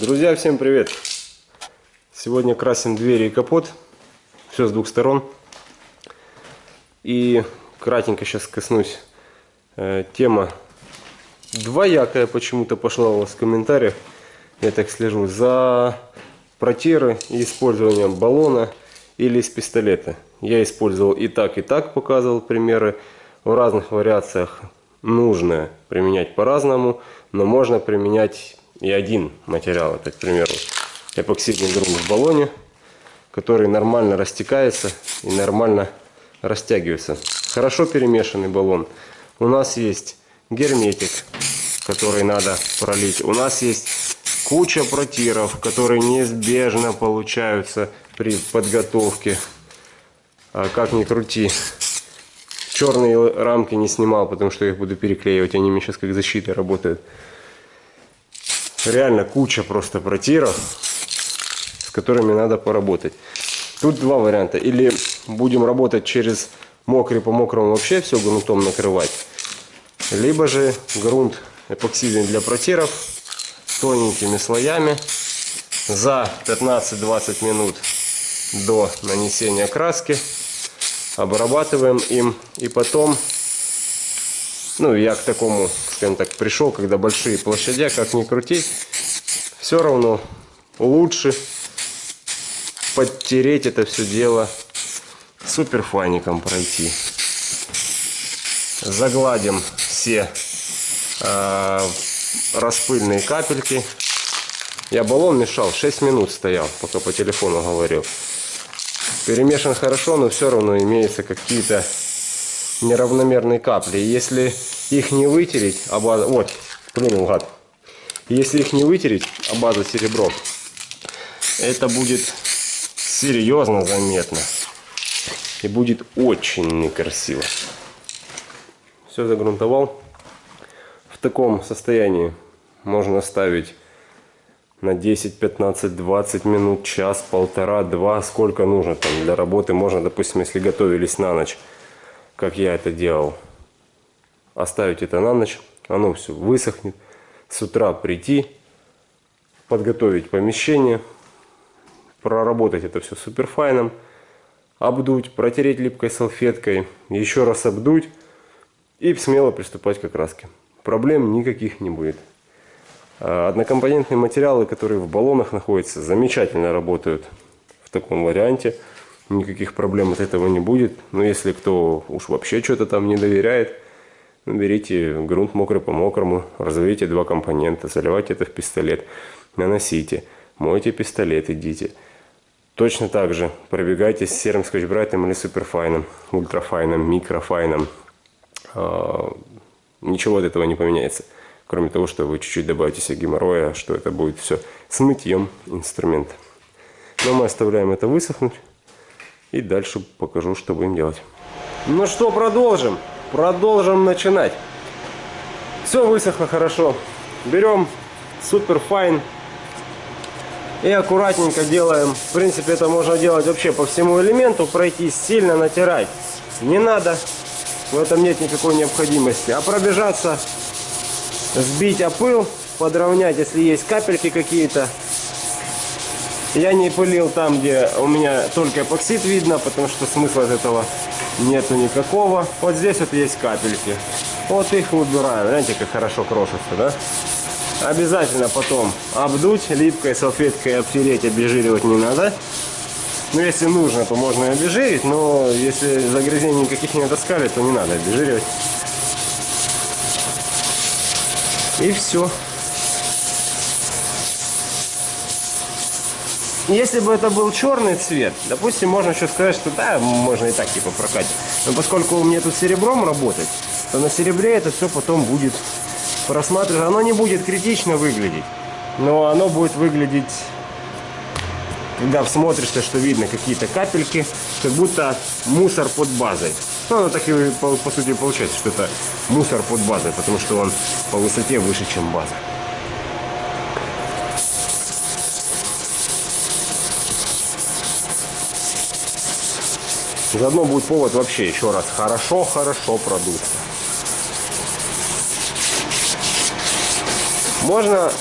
Друзья, всем привет! Сегодня красим двери и капот. Все с двух сторон. И кратенько сейчас коснусь. Э, тема двоякая почему-то пошла у вас в комментариях. Я так слежу за протиры и использованием баллона или из пистолета. Я использовал и так, и так, показывал примеры. В разных вариациях нужно применять по-разному, но можно применять и один материал. Это, к примеру, эпоксидный грунт в баллоне, который нормально растекается и нормально растягивается. Хорошо перемешанный баллон. У нас есть герметик, который надо пролить. У нас есть куча протиров, которые неизбежно получаются при подготовке. А как ни крути. Черные рамки не снимал, потому что я их буду переклеивать. Они мне сейчас как защита работают реально куча просто протиров, с которыми надо поработать. Тут два варианта. Или будем работать через мокрый по мокрому вообще все грунтом накрывать. Либо же грунт эпоксидный для протиров тоненькими слоями за 15-20 минут до нанесения краски обрабатываем им и потом ну я к такому скажем так, пришел, когда большие площадя, как ни крутить, все равно лучше подтереть это все дело суперфаником пройти. Загладим все э, распыльные капельки. Я баллон мешал, 6 минут стоял, пока по телефону говорил. Перемешан хорошо, но все равно имеются какие-то неравномерные капли. Если их не вытереть, а база... Вот, плюнул гад. Если их не вытереть, а база серебро, это будет серьезно заметно. И будет очень некрасиво. Все загрунтовал. В таком состоянии можно ставить на 10, 15, 20 минут, час, полтора, два, сколько нужно там для работы. Можно, допустим, если готовились на ночь, как я это делал, оставить это на ночь, оно все высохнет. С утра прийти, подготовить помещение, проработать это все суперфайном, обдуть, протереть липкой салфеткой, еще раз обдуть и смело приступать к краске. Проблем никаких не будет. А, однокомпонентные материалы, которые в баллонах находятся, замечательно работают в таком варианте. Никаких проблем от этого не будет. Но если кто уж вообще что-то там не доверяет, берите грунт мокрый по мокрому, разовейте два компонента, заливайте это в пистолет, наносите, мойте пистолет, идите. Точно так же пробегайте с серым скотчбрайтом или суперфайном, ультрафайном, микрофайном. А, ничего от этого не поменяется. Кроме того, что вы чуть-чуть добавите себе геморроя, что это будет все с мытьем инструмента. Но мы оставляем это высохнуть. И дальше покажу, что будем делать. Ну что, продолжим. Продолжим начинать. Все высохло хорошо. Берем super fine и аккуратненько делаем. В принципе, это можно делать вообще по всему элементу, пройти, сильно натирать. Не надо, в этом нет никакой необходимости. А пробежаться, сбить опыл, подровнять, если есть капельки какие-то. Я не пылил там, где у меня только эпоксид видно, потому что смысла от этого нету никакого. Вот здесь вот есть капельки. Вот их убираем. Знаете, как хорошо крошится, да? Обязательно потом обдуть липкой салфеткой, обтереть, обезжиривать не надо. Ну, если нужно, то можно и обезжирить, но если загрязнений никаких не таскали, то не надо обезжиривать. И все. Если бы это был черный цвет, допустим, можно еще сказать, что да, можно и так типа прокатить. Но поскольку у меня тут серебром работать, то на серебре это все потом будет просматриваться. Оно не будет критично выглядеть, но оно будет выглядеть, когда всмотришься, что видно какие-то капельки, как будто мусор под базой. Ну, оно так и по, по сути получается, что это мусор под базой, потому что он по высоте выше, чем база. Заодно будет повод вообще еще раз хорошо-хорошо продуться. Можно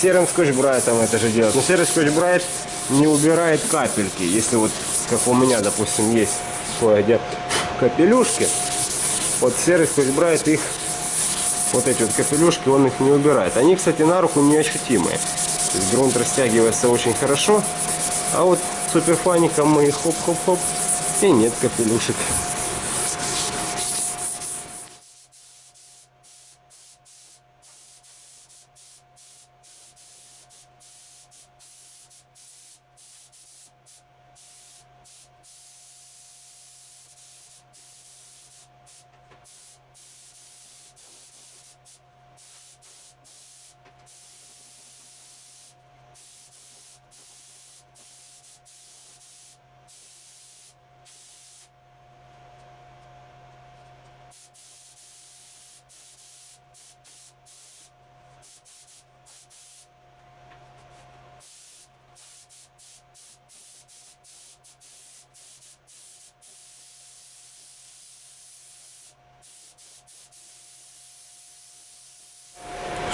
серым скотч-брайтом это же делать. Но серый скотч-брайт не убирает капельки. Если вот, как у меня, допустим, есть кое-где капелюшки, вот серый скотч-брайт их, вот эти вот капелюшки, он их не убирает. Они, кстати, на руку неощутимые. То есть грунт растягивается очень хорошо. А вот суперфаником мы хоп-хоп-хоп и нет капелюшек.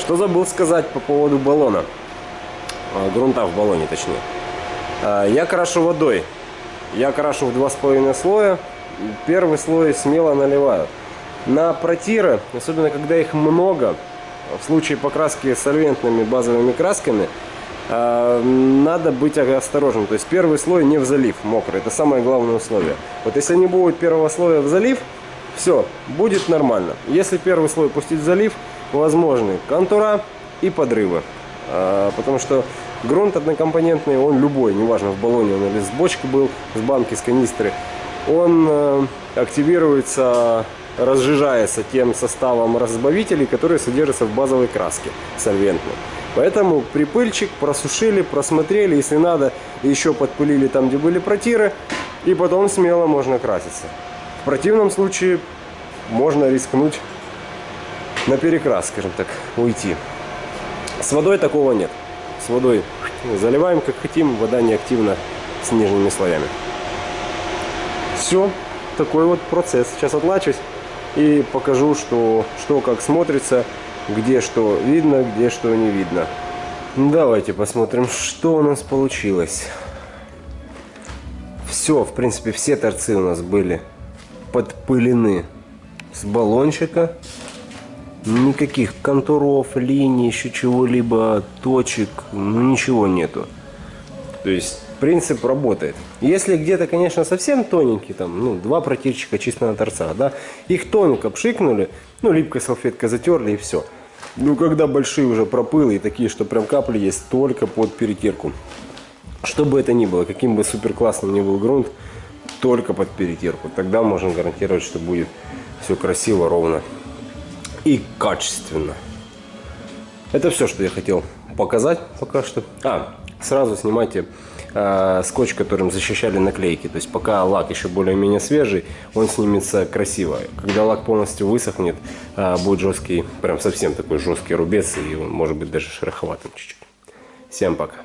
Что забыл сказать по поводу баллона? А, грунта в баллоне, точнее. А, я крашу водой. Я крашу в два с половиной слоя. Первый слой смело наливаю. На протиры, особенно когда их много, в случае покраски сольвентными базовыми красками, а, надо быть осторожным. То есть первый слой не в залив, мокрый. Это самое главное условие. Вот если не будет первого слоя в залив, все, будет нормально. Если первый слой пустить в залив, возможны контура и подрывы. А, потому что грунт однокомпонентный, он любой, неважно в баллоне он или с бочки был, с банки, с канистры, он э, активируется, разжижается тем составом разбавителей, которые содержатся в базовой краске сольвентной. Поэтому припыльчик просушили, просмотрели, если надо, еще подпылили там, где были протиры, и потом смело можно краситься. В противном случае можно рискнуть на перекрас, скажем так, уйти. С водой такого нет. С водой заливаем как хотим, вода не активна с нижними слоями. Все, такой вот процесс. Сейчас отлачусь и покажу, что, что как смотрится, где что видно, где что не видно. Давайте посмотрим, что у нас получилось. Все, в принципе, все торцы у нас были подпылены с баллончика. Никаких контуров, линий, еще чего-либо, точек, ну ничего нету. То есть принцип работает. Если где-то, конечно, совсем тоненький, там, ну, два протирчика чисто на торцах, да, их тонко пшикнули, ну, липкой салфеткой затерли и все. Ну, когда большие уже пропылы и такие, что прям капли есть только под перетирку. Что бы это ни было, каким бы супер классным ни был грунт, только под перетирку. Тогда можно гарантировать, что будет все красиво, ровно и качественно. Это все, что я хотел показать пока что. А, сразу снимайте э, скотч, которым защищали наклейки. То есть пока лак еще более-менее свежий, он снимется красиво. Когда лак полностью высохнет, э, будет жесткий, прям совсем такой жесткий рубец, и он может быть даже шероховатым чуть-чуть. Всем пока.